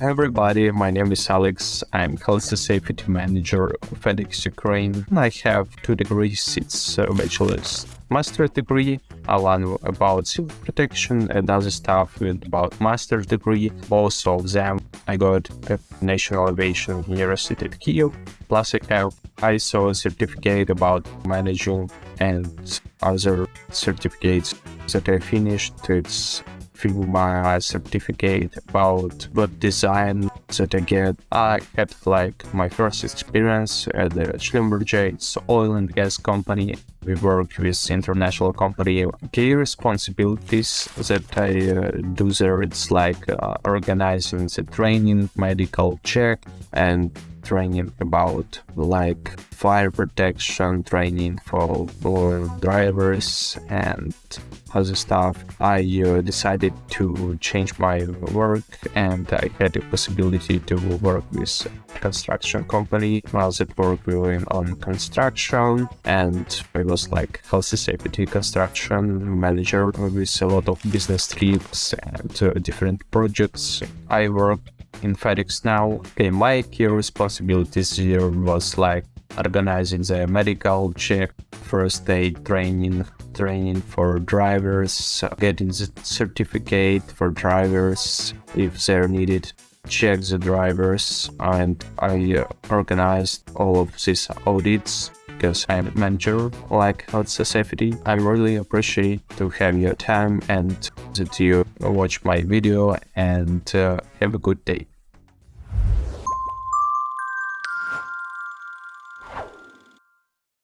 Everybody, my name is Alex. I'm health safety manager of FedEx Ukraine. I have two degrees, it's a uh, bachelor's master's degree. Learn about civil protection and other stuff with about master's degree. Both of them I got at National Aviation University at Kyiv. Plus I have ISO certificate about managing and other certificates that I finished. It's my certificate about web design that I get. I had like my first experience at the Schlumberger, it's oil and gas company. We work with international company. Key responsibilities that I uh, do there, it's like uh, organizing the training, medical check, and training about like fire protection training for, for drivers and other stuff, I uh, decided to change my work and I had the possibility to work with construction company. Was at work doing on construction and I was like health safety construction manager with a lot of business trips and uh, different projects. I work in FedEx now. Okay, my key responsibilities here was like organizing the medical check, first aid training, training for drivers, getting the certificate for drivers if they're needed, check the drivers, and I uh, organized all of these audits because I'm a manager like health safety. I really appreciate to have your time and that you watch my video and uh, have a good day.